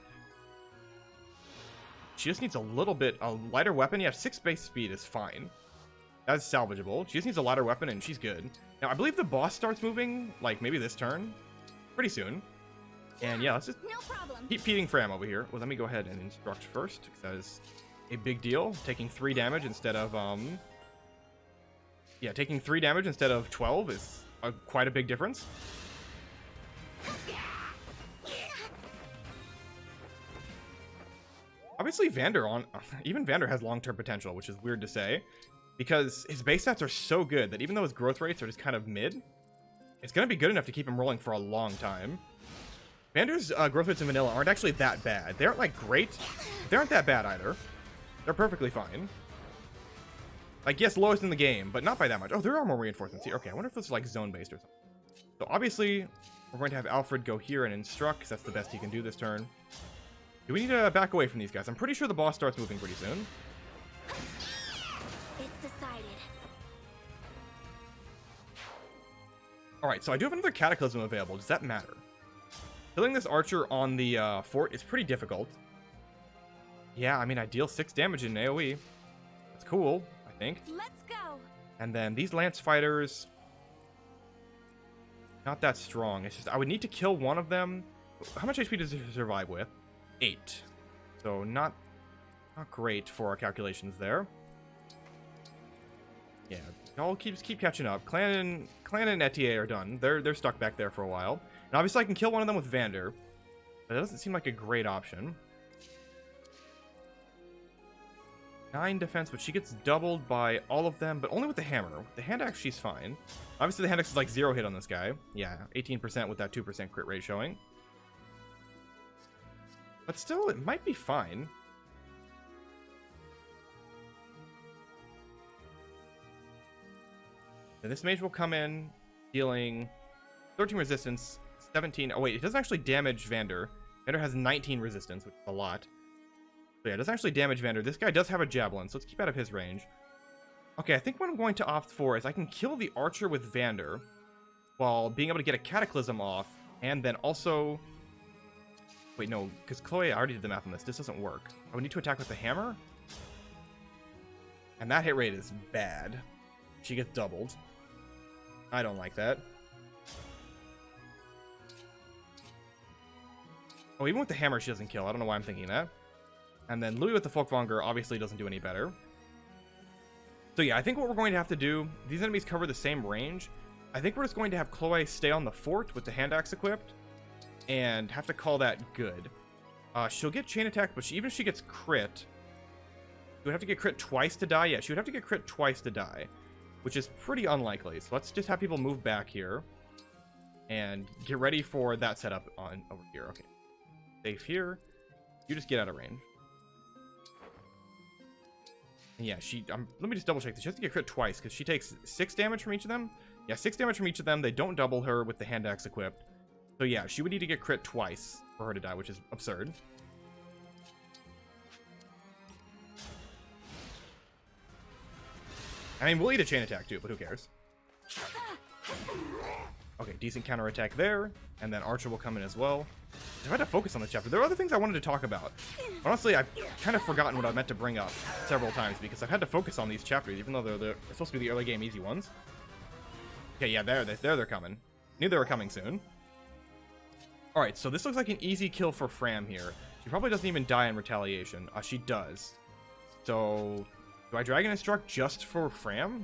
She just needs a little bit, a lighter weapon. Yeah, six base speed is fine. That's salvageable. She just needs a lighter weapon and she's good. Now, I believe the boss starts moving, like, maybe this turn. Pretty soon. And yeah, let's just No keep feeding Framme over here. Well, let me go ahead and instruct first, because that is a big deal. Taking three damage instead of, um... Yeah, taking three damage instead of 12 is a, quite a big difference. Obviously, Vander on even Vander has long-term potential, which is weird to say, because his base stats are so good that even though his growth rates are just kind of mid, it's gonna be good enough to keep him rolling for a long time. Vander's uh, growth rates in vanilla aren't actually that bad. They aren't like great. They aren't that bad either. They're perfectly fine. Like yes, lowest in the game, but not by that much. Oh, there are more reinforcements here. Okay, I wonder if this is like zone based or something. So obviously, we're going to have Alfred go here and instruct, because that's the best he can do this turn. Do we need to back away from these guys? I'm pretty sure the boss starts moving pretty soon. It's decided. Alright, so I do have another Cataclysm available. Does that matter? Killing this archer on the uh, fort is pretty difficult. Yeah, I mean, I deal 6 damage in AoE. That's cool, think. Let's go. And then these lance fighters... Not that strong. It's just, I would need to kill one of them. How much HP does it survive with? 8. So not, not great for our calculations there. Yeah, y'all keep keep catching up. Clanne and Clanne and Etie are done. They're they're stuck back there for a while. And obviously I can kill one of them with Vander. But that doesn't seem like a great option. Nine defense, but she gets doubled by all of them, but only with the hammer. The hand axe, she's fine. Obviously, the hand axe is like zero hit on this guy. Yeah, 18% with that 2% crit rate showing. But still, it might be fine. And this mage will come in, dealing 13 resistance, 17. Oh, wait, it doesn't actually damage Vander. Vander has 19 resistance, which is a lot. So yeah, it doesn't actually damage Vander. This guy does have a javelin, so let's keep out of his range. Okay, I think what I'm going to opt for is I can kill the archer with Vander while being able to get a cataclysm off, and then also... Wait, no, because Chloe, I already did the math on this. This doesn't work. I would need to attack with the hammer? And that hit rate is bad. She gets doubled. I don't like that. Oh, even with the hammer, she doesn't kill. I don't know why I'm thinking that. And then Louis with the Folkvangr obviously doesn't do any better. So yeah, I think what we're going to have to do, these enemies cover the same range. I think we're just going to have Chloe stay on the fort with the hand axe equipped and have to call that good. Uh, she'll get chain attack, but she, even if she gets crit, she would have to get crit twice to die. Yeah, she would have to get crit twice to die, which is pretty unlikely. So let's just have people move back here and get ready for that setup on over here. Okay, safe here. You just get out of range. Yeah, she. Um, let me just double check this. She has to get crit twice because she takes six damage from each of them. Yeah, six damage from each of them. They don't double her with the hand axe equipped. So yeah, she would need to get crit twice for her to die, which is absurd. I mean, we'll eat a chain attack too, but who cares? Okay, decent counter attack there, and then Archer will come in as well. I've had to focus on this chapter. There are other things I wanted to talk about. Honestly, I've kind of forgotten what I meant to bring up several times because I've had to focus on these chapters, even though they're, they're supposed to be the early game easy ones. Okay, yeah, there, there they're coming. Knew they were coming soon. Alright, so this looks like an easy kill for Framme here. She probably doesn't even die in retaliation. Uh, she does. So, do I Dragon Instruct just for Framme?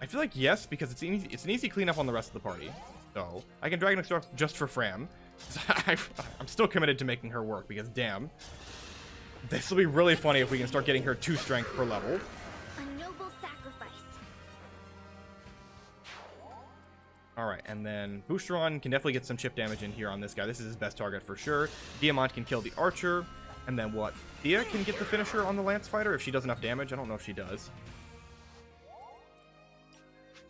I feel like yes, because it's an easy, it's an easy cleanup on the rest of the party. So, I can Dragon Instruct just for Framme. I'm still committed to making her work, because damn. This will be really funny if we can start getting her 2 strength per level. A noble sacrifice. Alright, and then Boucheron can definitely get some chip damage in here on this guy. This is his best target for sure. Diamant can kill the Archer. And then what? Thea can get the finisher on the Lance Fighter if she does enough damage. I don't know if she does.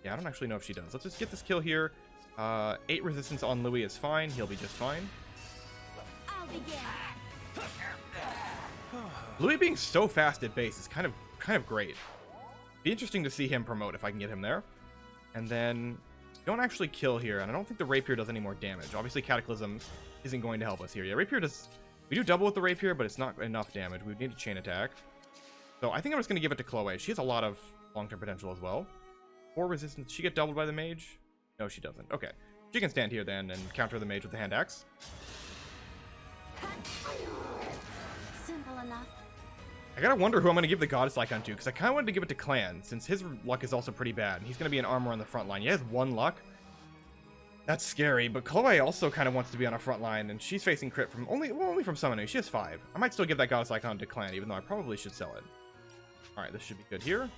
Yeah, I don't actually know if she does. Let's just get this kill here. Uh, 8 resistance on Louis is fine. He'll be just fine. I'll begin. Louis being so fast at base is kind of kind of great. Be interesting to see him promote if I can get him there. And then don't actually kill here, and I don't think the rapier does any more damage. Obviously, Cataclysm isn't going to help us here. Yeah, rapier does. We do double with the rapier, but it's not enough damage. We need a chain attack. So I think I'm just going to give it to Chloe. She has a lot of long-term potential as well. Four resistance. Does she get doubled by the mage? No, she doesn't. Okay. She can stand here then and counter the mage with the hand axe. Simple enough. I gotta wonder who I'm gonna give the goddess icon to, because I kinda wanted to give it to Clanne, since his luck is also pretty bad, and he's gonna be an armor on the front line. He has one luck. That's scary, but Chloe also kind of wants to be on a front line, and she's facing crit from only well, only from summoning. She has five. I might still give that goddess icon to Clanne, even though I probably should sell it. Alright, this should be good here.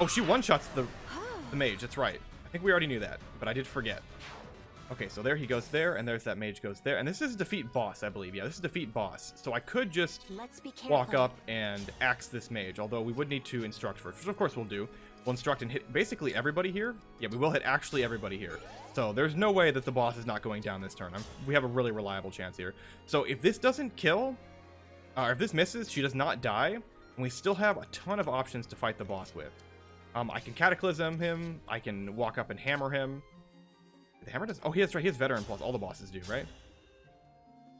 Oh, she one-shots the, the mage, that's right. I think we already knew that, but I did forget. Okay, so there he goes there, and there's that mage goes there. And this is defeat boss, I believe. Yeah, this is defeat boss. So I could just Let's be walk up and axe this mage, although we would need to instruct first, which of course we'll do. We'll instruct and hit basically everybody here. Yeah, we will hit actually everybody here. So there's no way that the boss is not going down this turn. I'm, we have a really reliable chance here. So if this doesn't kill, uh, or if this misses, she does not die, and we still have a ton of options to fight the boss with. Um, I can Cataclysm him, I can walk up and hammer him. The hammer does. Oh, he has right. He has veteran plus. All the bosses do, right?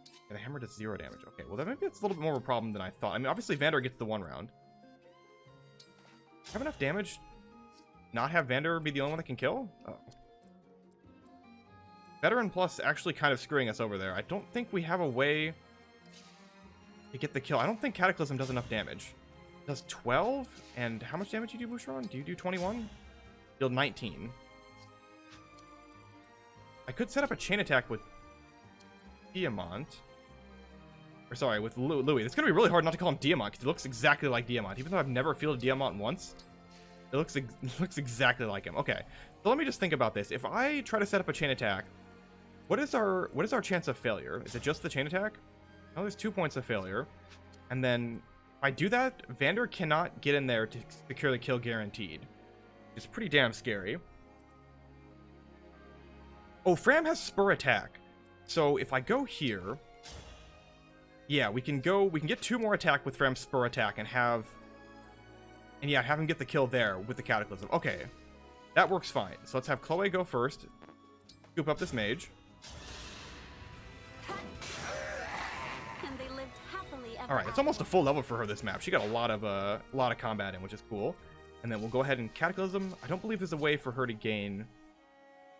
Yeah, the hammer does zero damage. Okay, well, that maybe it's a little bit more of a problem than I thought. I mean, obviously, Vander gets the one round. Have enough damage? Not have Vander be the only one that can kill? Oh. Veteran plus actually kind of screwing us over there. I don't think we have a way to get the kill. I don't think Cataclysm does enough damage. Does 12? And how much damage do you do, Boucheron? Do you do 21? Deal 19. I could set up a chain attack with Diamant. Or sorry, with Louis. It's gonna be really hard not to call him Diamant because he looks exactly like Diamant. Even though I've never fielded Diamant once, it looks it looks exactly like him. Okay, so let me just think about this. If I try to set up a chain attack, what is our what is our chance of failure? Is it just the chain attack? Oh, there's two points of failure, and then if I do that, Vander cannot get in there to secure the kill guaranteed. It's pretty damn scary. Oh, Framme has spur attack. So if I go here, yeah, we can go, we can get two more attack with Framme's spur attack and have, and yeah, have him get the kill there with the Cataclysm. Okay, that works fine. So let's have Chloe go first, scoop up this mage. All right, it's almost a full level for her this map. She got a lot of uh, a lot of combat in, which is cool. And then we'll go ahead and Cataclysm. I don't believe there's a way for her to gain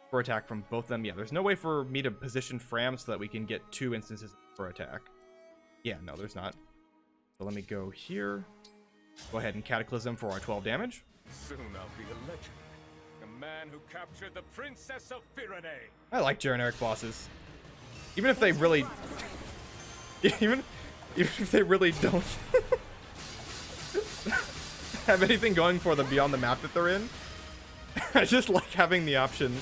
for attack from both of them. Yeah, there's no way for me to position Framme so that we can get two instances for attack. Yeah, no, there's not. So let me go here. Go ahead and Cataclysm for our 12 damage. Soon I'll be a legend. A man who captured the Princess of Firene. I like generic bosses. Even if they really... even, even if they really don't have anything going for them beyond the map that they're in. I just like having the option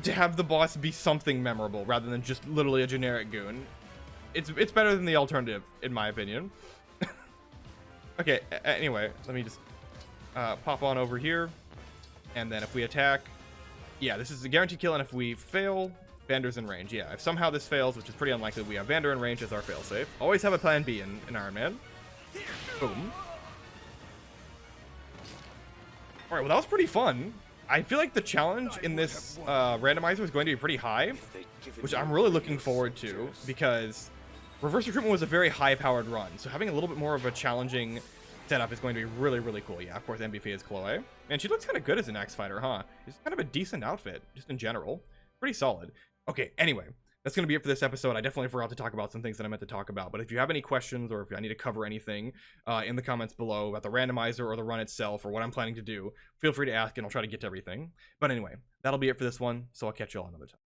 to have the boss be something memorable rather than just literally a generic goon. It's it's better than the alternative, in my opinion. okay, anyway, let me just uh, pop on over here. And then if we attack, yeah, this is a guaranteed kill, and if we fail, Vander's in range. Yeah, if somehow this fails, which is pretty unlikely, we have Vander in range as our failsafe. Always have a plan B in, in Iron Man. Boom. Alright, well that was pretty fun. I feel like the challenge in this uh, randomizer is going to be pretty high, which I'm really looking forward to, because reverse recruitment was a very high-powered run, so having a little bit more of a challenging setup is going to be really, really cool. Yeah, of course, MVP is Chloe. And she looks kind of good as an Axe Fighter, huh? It's kind of a decent outfit, just in general. Pretty solid. Okay, anyway, that's going to be it for this episode. I definitely forgot to talk about some things that I meant to talk about. But if you have any questions or if I need to cover anything uh, in the comments below about the randomizer or the run itself or what I'm planning to do, feel free to ask and I'll try to get to everything. But anyway, that'll be it for this one. So I'll catch you all another time.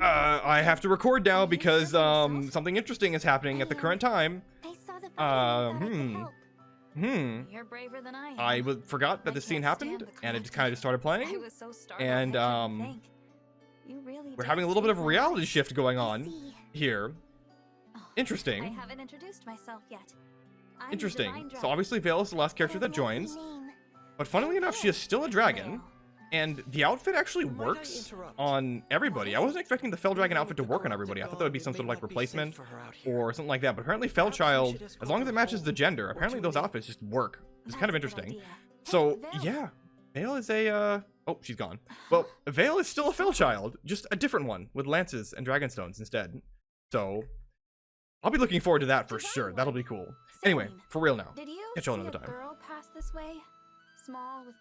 Uh, I have to record now because um, something interesting is happening at the current time. Uh, I knew that I could hmm. Hmm. You're braver than I am. I w- forgot that I this scene happened, the and it just kind of just started playing. was so. And, um, really We're having a little bit of a reality shift going on here. Oh, Interesting. I haven't introduced myself yet. I'm Interesting. So obviously Veyle is the last character that joins, but funnily enough, she is still a dragon. And the outfit actually works on everybody. I wasn't expecting the Fell Dragon outfit to work on everybody. I thought that would be some sort of like not be safe replacement for her out here. or something like that. But apparently, Perhaps we Fellchild, should escort as long as it matches the gender, apparently those outfits just work. It's kind of interesting. So yeah, Veyle is a uh oh she's gone. Well, Veyle is still a Fell Child, just a different one with lances and dragonstones instead. So I'll be looking forward to that for sure. That'll be cool. Anyway, for real now. Did you Catch y'all another time. girl pass this way? Small with